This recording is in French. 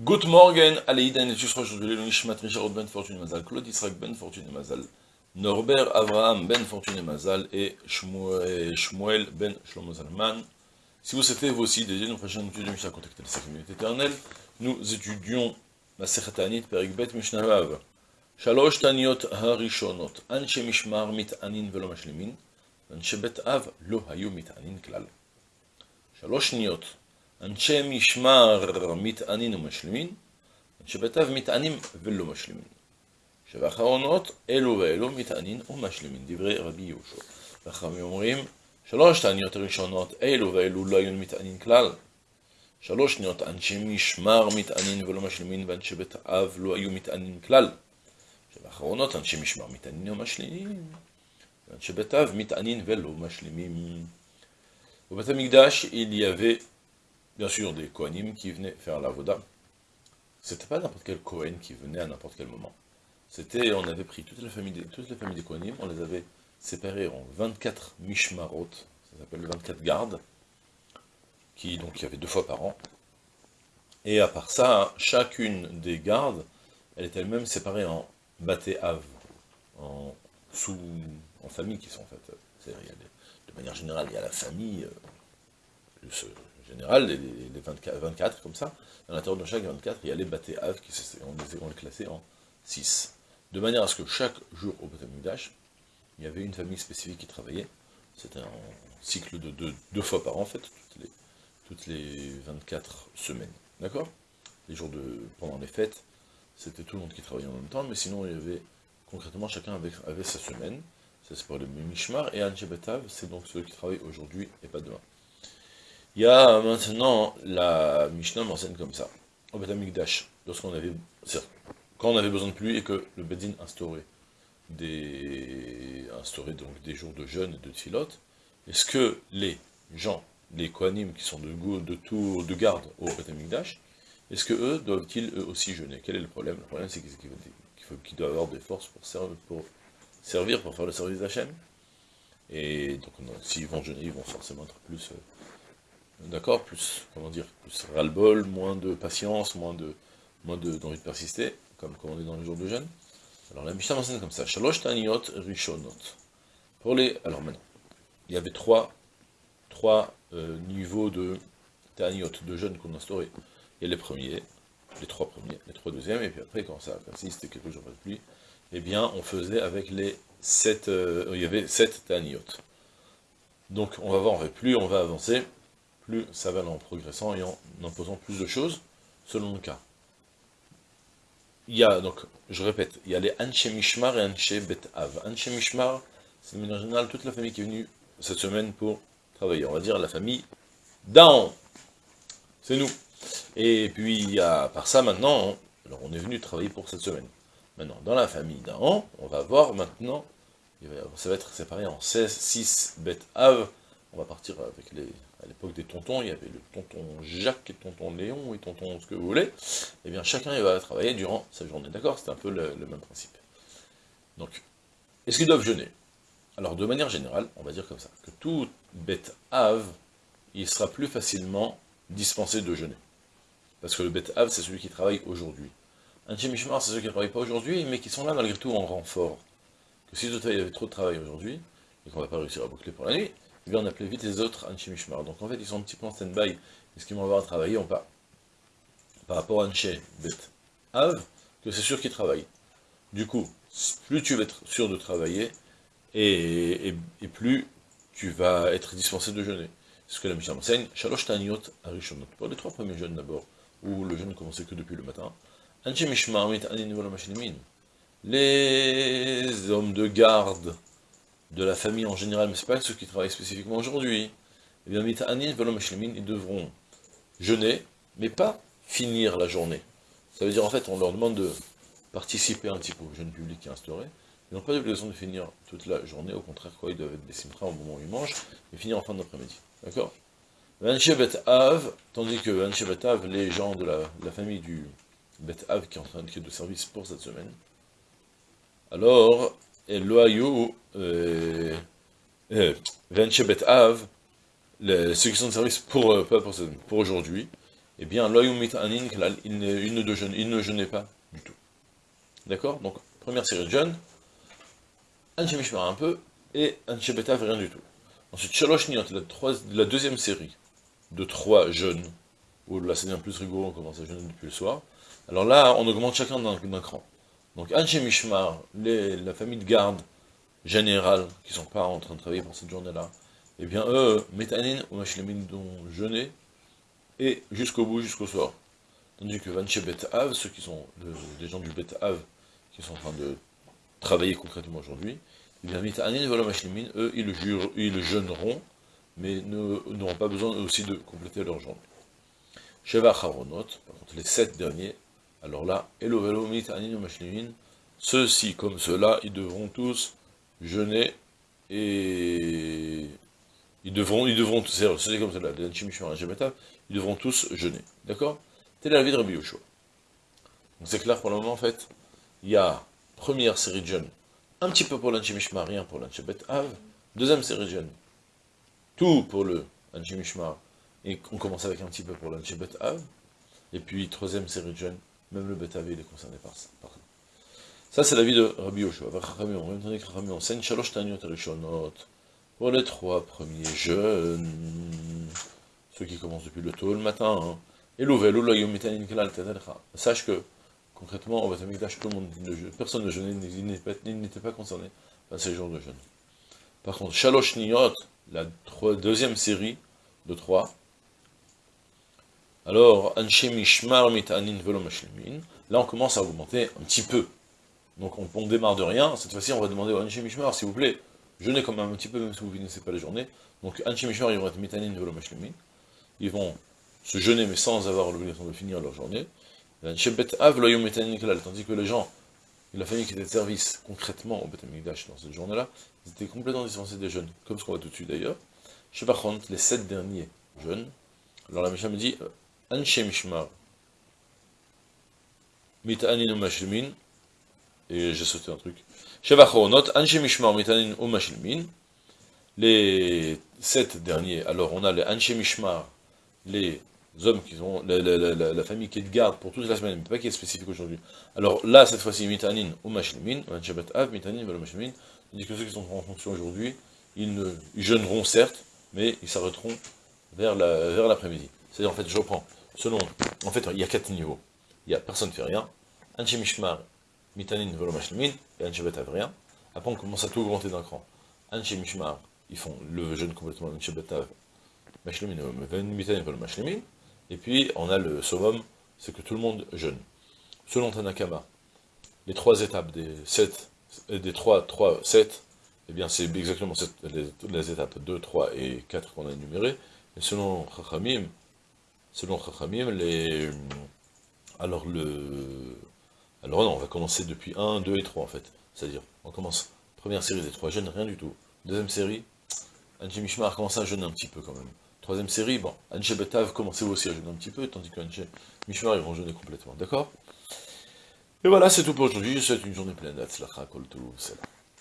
Good morning, Aleïden, et jusqu'à aujourd'hui, le Nishmat Richard Ben Fortune Mazal, Claude Israq Ben Fortune Mazal, Norbert Abraham Ben Fortune Mazal et Shmuel Ben Shlomo Zalman. Si vous souhaitez vous aussi dédier nos prochaines études de Mishnah contactez la communauté éternelle, nous étudions la Sechatanit Perik Bet Mishnah Vav. Shalosh Taniot Harishonot, Anche Mishmar Mit'anin Velo Mashlemin, Anche Bet Av Lo Hayu Mit'anin Klal. Shalosh Niot, אנשי משמר מתענין ומשלימין, אנשי בתיו מתענים ולא משלימין. שבאחרונות אלו ואלו מתענין ומשלימין, דברי רבי יהושע. וחכמים אומרים, שלוש תעניות הראשונות, אלו ואלו לא היו מתענין כלל. שלוש שניות, אנשי משמר מתענין ולא משלימין, ואנשי בית אב לא היו מתענין כלל. שבאחרונות אנשי משמר מתענין ומשלימין, ואנשי בית אב מתענין ולא משלימים. ובית המקדש, avait bien sûr des Kohanim qui venaient faire la Voda. C'était pas n'importe quel Kohen qui venait à n'importe quel moment. C'était, on avait pris toute la famille des, Kohanim, on les avait séparés en 24 Mishmarot, ça s'appelle 24 gardes, qui donc y avait deux fois par an. Et à part ça, chacune des gardes, elle est elle-même séparée en Baté Av, en sous, en famille qui sont en fait. de manière générale, il y a la famille, euh, général, les, 24, 24, comme ça, à l'intérieur de chaque 24, il y a les Baté Av, qui on les, les classait en 6. De manière à ce que chaque jour au Batamigdash, il y avait une famille spécifique qui travaillait. C'était un cycle de deux, fois par an, en fait, toutes les, toutes les 24 semaines. D'accord? Les jours de, pendant les fêtes, c'était tout le monde qui travaillait en même temps, mais sinon, il y avait, concrètement, chacun avait sa semaine. Ça, c'est pour le Mishmar, et Anjebetav, c'est donc ceux qui travaillent aujourd'hui et pas demain. Il y a maintenant, la Mishnah m'enseigne comme ça. Au Beth lorsqu'on avait, quand on avait besoin de pluie et que le Bedin instaurait des, instaurait donc des jours de jeûne et de tfilote, est-ce que les gens, les Kohanim qui sont de, de de garde au Beth est-ce que eux doivent-ils eux aussi jeûner? Quel est le problème? Le problème c'est qu'ils doivent avoir des forces pour servir, pour servir, pour faire le service d'Hachem. Et donc s'ils vont jeûner, ils vont forcément être plus... Euh, D'accord Plus, comment dire, plus ras-le-bol, moins de patience, moins de moins d'envie de, persister, comme, comme on est dans les jours de jeûne. Alors la Mishnah m'enseigne comme ça, Shalosh Taniot Rishonot. Pour les, alors maintenant, il y avait trois, trois euh, niveaux de Taniot, de jeûne qu'on instaurait. Il y a les premiers, les trois premiers, les trois deuxièmes, et puis après, quand ça persiste quelques jours de pluie, eh bien, on faisait avec les sept, euh, il y avait sept Taniot. Donc, on va voir, plus on va avancer, plus ça va en progressant et en imposant plus de choses, selon le cas. Il y a, donc, je répète, il y a les Anche Mishmar et Anche Bet Av. Anche Mishmar, c'est en général toute la famille qui est venue cette semaine pour travailler. On va dire la famille d'Aon. C'est nous. Et puis, il y par ça, maintenant, alors on est venu travailler pour cette semaine. Maintenant, dans la famille d'Aon, on va voir maintenant, ça va être séparé en 16, 6 Bet. On va partir avec les, à l'époque des tontons, il y avait le tonton Jacques et tonton Léon et tonton ce que vous voulez, et eh bien chacun il va travailler durant sa journée, d'accord C'est un peu le, même principe. Donc, est-ce qu'ils doivent jeûner? Alors, de manière générale, on va dire comme ça, que tout bête ave, il sera plus facilement dispensé de jeûner. Parce que le bête ave, c'est celui qui travaille aujourd'hui. Un chemishmar, c'est ceux qui ne travaillent pas aujourd'hui, mais qui sont là malgré tout en renfort. Que si il y avait trop de travail aujourd'hui, et qu'on ne va pas réussir à boucler pour la nuit, eh on appelait vite les autres Anshi Mishmar. Donc en fait, ils sont un petit peu en stand-by, est-ce qu'ils vont avoir à travailler ou pas? Par rapport à Anshi Bet Av, que c'est sûr qu'ils travaillent. Du coup, plus tu vas être sûr de travailler, et, plus tu vas être dispensé de jeûner. C'est ce que la Mishnah enseigne, Shalosh Taniot Arishonot. Pour les trois premiers jeûnes d'abord, où le jeûne ne commençait que depuis le matin, Les hommes de garde de la famille en général, mais ce pas ceux qui travaillent spécifiquement aujourd'hui, eh bien, ils devront jeûner, mais pas finir la journée. Ça veut dire, en fait, on leur demande de participer un petit peu au jeûne public qui est instauré, ils n'ont pas l'obligation de finir toute la journée, au contraire, quoi, ils doivent être des au moment où ils mangent, et finir en fin d'après-midi. D'accord? Av, tandis que Bet Av, les gens de la, famille du Bet Av qui est en train de, de service pour cette semaine, alors, et loyaux, euh, Bet Av, ceux qui sont de service pour, euh, pour, pour aujourd'hui, eh bien, Anin, il ne, il ne jeûnait pas du tout. D'accord? Donc, première série de jeûne, Anche Mishmar un peu, et Anche Betav rien du tout. Ensuite, Shalosh la, deuxième série de trois jeûnes, où là c'est bien plus rigoureux, on commence à jeûner depuis le soir. Alors là, on augmente chacun d'un cran. Donc Anche Mishmar, la famille de garde générale, qui ne sont pas en train de travailler pour cette journée-là, eh bien eux, Metanin ou Mashlemin dont jeûner, et jusqu'au bout, jusqu'au soir. Tandis que Vanche Bet Av, ceux qui sont des gens du Bet Av, qui sont en train de travailler concrètement aujourd'hui, eh bien Metanin voilà Mashlemin, eux, ils, jurent, ils jeûneront, mais n'auront pas besoin aussi de compléter leur journée. Sheva Charonot, par contre les sept derniers, alors là, Elo Velo Mitanin Mashlemin, ceux-ci comme ceux-là, ils devront tous jeûner et ils devront, ils devront, c'est comme ça, ils devront tous jeûner. D'accord? Telle est la vie de Rabbi Yoshua. Donc c'est clair pour le moment, en fait, il y a première série de un petit peu pour l'Anchimishmar, rien pour l'Anchebet Av, deuxième série de jeûnes, tout pour le Anchimishmar, et on commence avec un petit peu pour l'Anchebet Av, et puis troisième série de jeûnes, même le Bet Av, il est concerné par. Ça, c'est la vie de Rabbi Yoshua. On enseigne Shalosh Tanyot Rishonot pour les trois premiers jeunes, ceux qui commencent depuis le tôt le matin. Hein. Et Sache que, concrètement, au Batamikdash, tout le monde, personne ne jeûnait, il n'était pas concerné par ces jours de jeûne. Par contre, Shalosh Niyot, la deuxième série de trois, alors, Anshe Mishmar Mitanin Velo là on commence à augmenter un petit peu donc on, démarre de rien, cette fois-ci on va demander au Anchi Mishmar, s'il vous plaît, jeûnez quand même un petit peu, même si vous ne finissez pas la journée. Donc Anchi Mishmar, ils vont être mitanin ils vont se jeûner, mais sans avoir l'obligation de finir leur journée. Tandis que les gens, la famille qui était de service concrètement au Betamikdash dans cette journée-là, ils étaient complètement dispensés des jeûnes, comme ce qu'on voit tout de suite d'ailleurs. Chez contre, les sept derniers jeûnes, alors la Mishnah me dit, Anche Mishmar, Mitanin Mashlimin, et j'ai sauté un truc. Les sept derniers, alors on a les Anshi Mishmar, les hommes qui ont, la, famille qui est de garde pour toute la semaine, mais pas qui est spécifique aujourd'hui. Alors là, cette fois-ci, Mitanin, Umashilmin, Anshabat Av, Mitanin, Umashilmin, dit que ceux qui sont en fonction aujourd'hui, ils, ils jeûneront certes, mais ils s'arrêteront vers l'après-midi. C'est-à-dire, en fait, je reprends, selon, en fait, il y a quatre niveaux. Il y a personne ne fait rien, Anshi Mishmar, Mitanin velo mashlimin, et Anshebet rien. Après, on commence à tout augmenter d'un cran. Anshe Mishmar, ils font le jeûne complètement Anshebet Mashlimin, Mitanin. Et puis, on a le Sovom, c'est que tout le monde jeûne. Selon Tanakama, les trois étapes des sept, des trois, trois, sept, eh bien, c'est exactement les, les, étapes 2, 3 et 4 qu'on a énumérées. Et selon Chachamim, selon Chachamim, les, alors le, alors non, on va commencer depuis 1, 2 et 3 en fait. C'est-à-dire, on commence, première série des 3 jeunes, rien du tout. Deuxième série, Anji Mishmar commence à jeûner un petit peu quand même. Troisième série, bon, Anji Betav commençait aussi à jeûner un petit peu, tandis que Mishmar, ils vont jeûner complètement, d'accord? Et voilà, c'est tout pour aujourd'hui, je souhaite une journée pleine d'Atzlacha, Kol